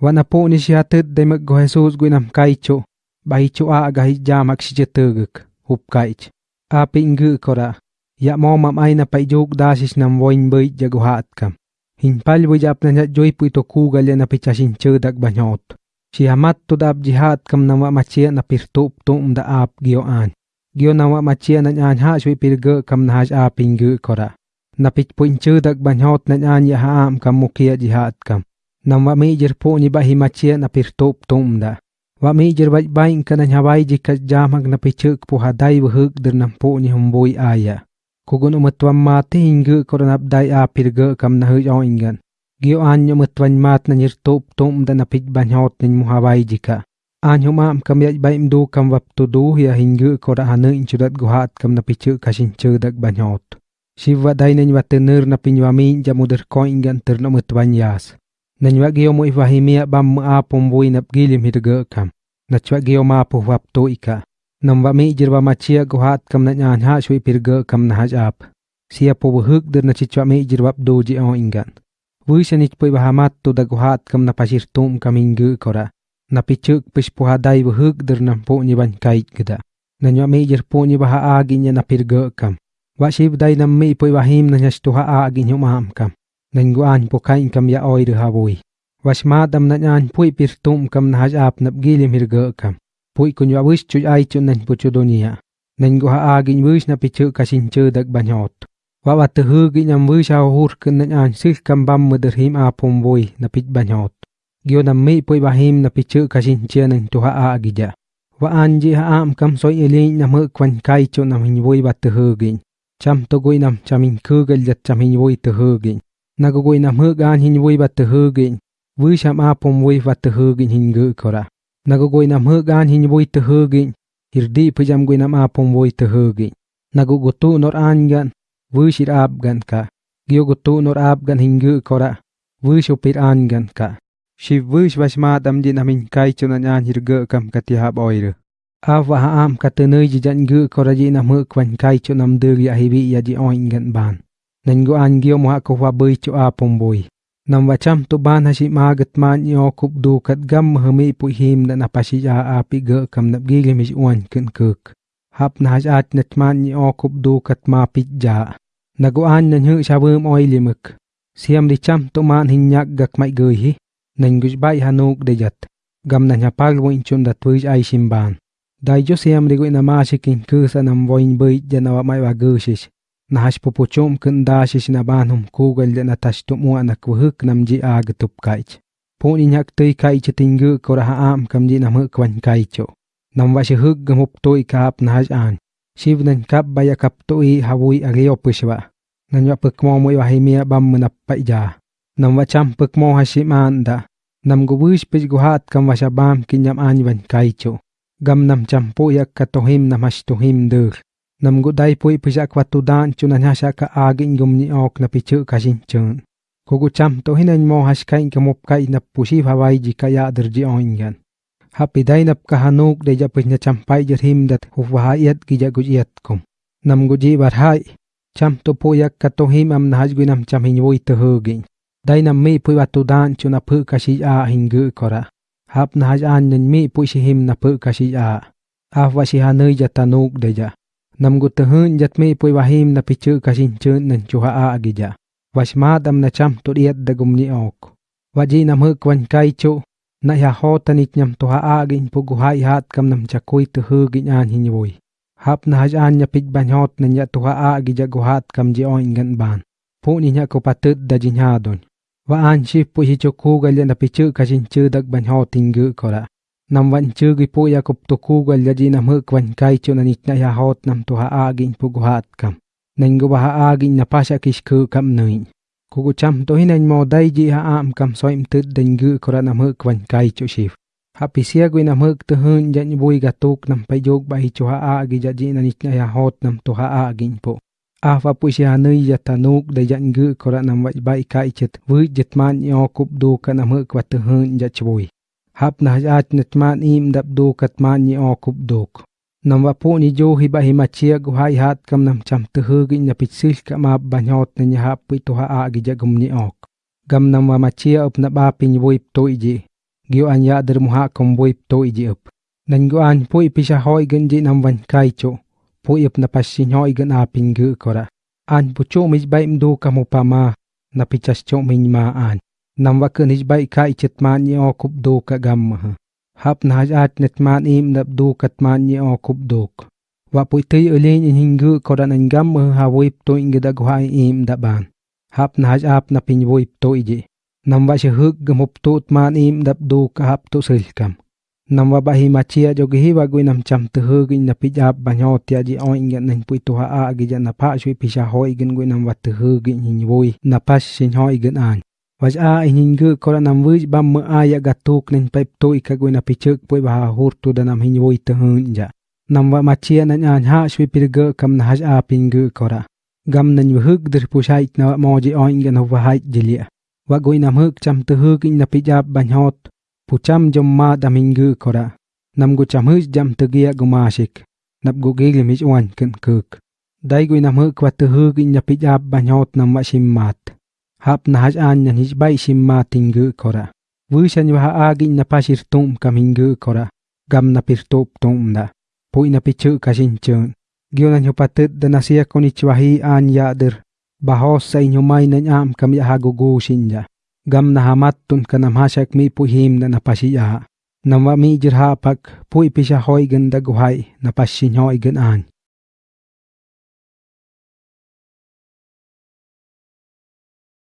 Wa na po ni siya tit day mag go Jesus gwinam kaicho, bahicho a agahit jamak si jatuguk, hup kaich. Api ngu kora, ya mo mam ay na paijuk dasis nam voin bait jaguhat kam. Hinpal bu jap na joy pu ito kugal ya na pichasin chudak banyot. Si hamat to dab jihat kam na wa machia na pirtup tum da ap gio an. Gio na wa machia na nyan ha shui pirga kam na haj ap ingu kora. Na pich pu chudak banyot na nyan ya ha am kam mukia jihat kam. Nam wa mi jir po ni bahi machia na pirtup tum da. Wa mi jir baj bain ka na ji ka jamag na pichuk po haday wahug dir nam po ni humboi aya. Kugun umatwam mati ingu kora nabday a pirga kam na huj oingan. Gio nyu matwan mat na nirtup tum da na pich banyot ji ka an Anyo maam kam yaj baim du kam wap tu du ya hingu kora hanu inchudat guhat kam na pichuk kasin chudak banyot. Shiva day nin watenur na pinywamin jamudir koingan tir na matwan yas. Nanywa gio mo ifahimia bam mo apong buhay nap gilim hirga kam. Nachwa gio mapo wap to ika. Nam wa mi jirwa machia guhat kam na nyan ha shui pirga kam na haj ap. Sia po wahuk dir na chichwa mi jirwap doji o ingan. Wisha nich po ibahamat to da guhat kam na pasir tum kam ingu kora. Na pichuk pish po haday wahuk dir na po ni ban kait gida. Nanywa mi jir po ni baha agi niya na pirga kam. Wa shib day nam mi po ibahim na nyash tuha agi niyo maam kam. Nangguan po khai kam ya oi oy hawoy. Was madam na nyan pui pir tum kam na haj ap nap hir hirga kam. Pui kun ya wish chuj ai chun nan po chudonia. Nanggu ha agin wish na pichu kasin chudak banyot. Wa wa te hugi nyam wish ha hur kun na nyan sil kam bam mudir him apom boy na ban hot. Gyo nam mi pui ba bahim na pichu kasin chia nan tuha agija. Wa anji ha am kam soi elin na mu kwan kai chun nam hin boy wa te hugin. Cham to goi nam chamin kugal jat cham hin boy te hugin nagugoy nam hugan hin vui bat hugin, vui sham apom vui bat hugin hin gu kora. Nagugoy nam hugan hin vui te hir hirdi pujam goy nam apom vui te hugin. Nagugutu nor angan vui shir abgan ka. Gyogutu nor abgan hin gu kora, vui shupir angan ka. Shiv wuy shwash madam din amin kai chunan an hirga kam katihab oiru Ava ha am katanay jijan gu kora ji nam hukwan kai chunam duri ahibi ya ji oingan ban. Nanggo angyo mo ako wa bay cho apong boy. Nam wacham tu ban ha si magat man yo kup du kat gam hami pu him na napasi a api ga kam nap gilim mis uan kun kuk. Hap na has at nat man yo kup du kat ma pit ja. Naguan nan hu sa wum oy limuk. Siam di cham to man hinyak gak mai gui hi. Nanggus bay hanuk de jat. Gam na nya pal win chun dat wish ay simban. Dai jo siam di gui na masikin kusa nam voin bay janawa mai wa gusis nahash pupuchum kun dashish na banhum kugal na tashtum wa na kuhuk nam ag tup kaich. Puni nyak tui kaich tinggu koraha am kamji ji nam wan kaicho. Nam wa shi huk gam tui kaap na an. Shiv nan kap baya kap tui hawui agyo pushwa. Nan pukmo puk mo mo bam munap pa ja. Nam cham pukmo mo ha anda. Nam gu wish pich guhat kam wa shabam kinyam anwan kaicho. Gam nam cham po yak katohim nam tuhim dur nam gu dai pui pisa kwa tu dan chu na sha ka agin gum ni ok na pichu ka shin chun ko gu cham to hinan mo has kai ka mop kai na pusi hawai ji ka ya der ji oingan happy dai nap ka hanuk de ja pis na cham pai jer him dat hu wa yat gi ja gu yat kum. Nam gu ji bar hai, cham to po yak ka to him am na has gu nam cham hin woi to hugin dai nam mi pui wa tu dan chu na pu ka shi a hin gu kora. Hap na has an nen mi pui shi him na pu ka shi a. A wa shi hanui ja tanuk de ja nam gu te hun jat mi pui wahim na pichu kasin chun nan chuha a agija wash dam na cham tu diet da gum ni ok. Waji nam hu kwan kai chu. Na ya ho tanit nyam to ha agin pu gu hai hat kam nam chakui te hu gin an hin woi hap na haj an nya pich ban hot nan ya to ha agija gu hat kam ji oin gan ban. Pu ni nya ko patut da jin ha don. Wa an shi pu hi chu ku gal na pichu kasin chu dak ban hot tingu kora nam wan chu gi pu ya kup to ku gal ya ji nam hu kwan kai chu na nit na ya hot nam to ha agin pu gu hat kam. Nang gu ba ha agin na pasha kish ku kam nui. Ku gu cham to hinan mo dai ji ha am kam soim tut den gu kora nam hu kwan kai chu shif ha pi sia gu nam hu te hun ja bui ga tuk nam pa jog ba hi chu ha agi ja ji na nit na ya hot nam to ha agin pu a fa pu sia nui ya tanuk da jan gu kora nam wa bai kai chet, vui jet man yo kup du ka nam hu kwa te hun ja bui hap na hajat net man im dap do kat man ni o kup dok nam wa po ni jo hi ba hi ma chia gu hai hat kam nam cham te hu gi na pit sil ka ma ba nyot ne nya hap pi to ha a gi ja gum ni ok gam nam wa ma chia up na ba pin voi to ji gio an ya der muha kom buip to iji up. Nan go an pui pisha hoi gen ji nam van kaicho, pui up na pasin hoi gen apin gu kora. An pucho mij bai mdu kamu pa ma, na pichas cho min ma an. Nam wa kun hij bai kai chit man ni o kup do ka gam ha. Hap na haj at net man im nap do kat man ni o kup dok. Wa pui tui ulin in hingu kora nan gam ha wuip to ingi da guha im da ban. Hap na haj ap na pin wuip to iji. Nam wa shi huk gamup tut man im dap do ka hap to silkam. Nam wa bahi machia jo gi wa gui nam cham te tu hugin na pi jap ba nyo tia ji o ing nan pui to ha a gi ja na pa shui pi pisha hoi gan gui nam wa tu hugin hin vui na pas sin hoi gan an. Waj a in gu kora nam wuj bam mu a ya gatuk, nen pep to ika gui na pichuk pui baha hurtu da nam hin vui tu hun, ja. Nam wa machia nan an ha, shui pirga kam na haj a pin gu kora. Gam nan yu hug dir pushait, na moji oin gan huwa hait jilia. Wa gui nam hug cham tu hug in na pijab banyot pucham jom ma damingu kora nam gu cham hug jam tu tegia gumashik nap gu gili mich wan kin kuk dai gu nam hug huk tu hug in na pijab banyot nam wa simmat hap na haj an nya his bai simmatingu kora. Wu shan wa a gi na pasir tum kamingu kora. Gam na pir top tum da. Pui na pichu kashin chun gyo na nyopatet da nasia konichwahi an ya der bahos sa inyumay na nyam kam ya hagugu shinja gam na hamat tun kanam hasak mi pu him na napasiya nam wa mi jirha pak pu pisha hoy gan da guhai napasin hoy gan an